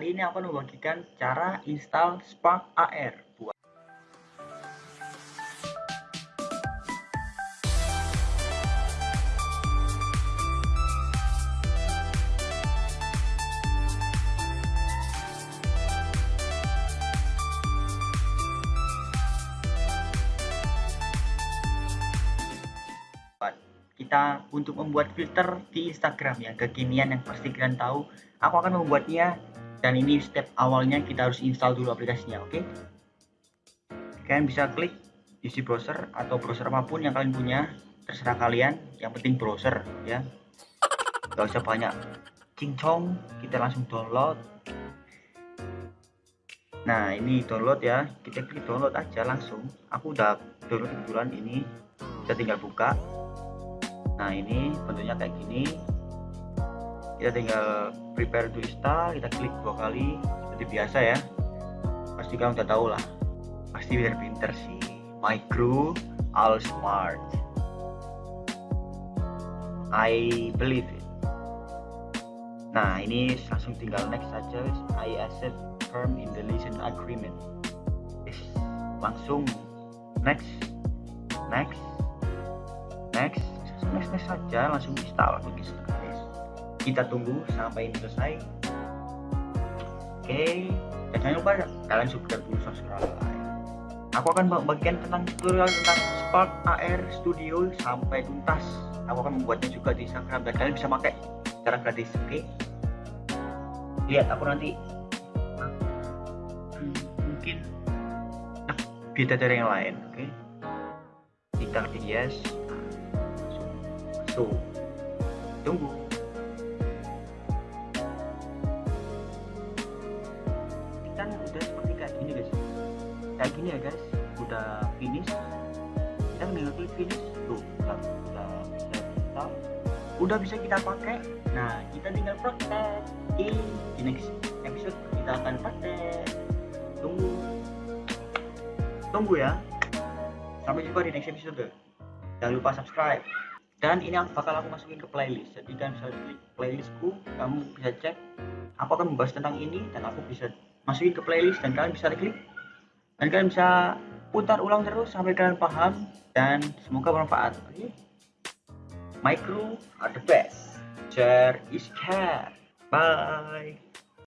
Kali ini aku akan membagikan cara install Spark AR buat kita untuk membuat filter di Instagram yang kekinian yang pasti kalian tahu aku akan membuatnya dan ini step awalnya kita harus install dulu aplikasinya oke? Okay? kalian bisa klik isi browser atau browser apa pun yang kalian punya terserah kalian. Yang penting browser ya. Gak usah banyak cincong kita langsung download. Nah ini download ya. Kita klik download aja langsung. Aku udah download kebetulan ini. Kita tinggal buka. Nah ini bentuknya kayak gini kita tinggal prepare to install kita klik dua kali seperti biasa ya. Pasti kamu udah tahu lah. Pasti biar pinter sih. Micro all smart. I believe it. Nah ini langsung tinggal next saja I accept term in the license agreement. Yes. langsung. Next. Next. Next. Next next saja langsung install. Begitu kita tunggu sampai selesai. Oke dan jangan lupa kalian subscribe dulu subscribe. Aku akan bagikan tentang tutorial tentang Spark AR Studio sampai tuntas. Aku akan membuatnya juga di Instagram dan kalian bisa pakai secara gratis oke? Lihat aku nanti. Hmm, mungkin beda dari yang lain oke? Kita klik yes. So tunggu kayak gini ya guys. Udah finish. Kita tinggal klik finish. Tuh udah udah bisa kita udah bisa kita pakai. Nah kita tinggal praktek di, di next episode kita akan praktek tunggu. Tunggu ya. Sampai jumpa di next episode. Jangan lupa subscribe. Dan ini bakal aku masukin ke playlist. Jadi kalian bisa klik playlistku. Kamu bisa cek. Aku akan membahas tentang ini dan aku bisa masukin ke playlist dan kalian bisa klik dan kalian bisa putar ulang terus sampai kalian paham dan semoga bermanfaat. Oke micro are the best. Share is care. Bye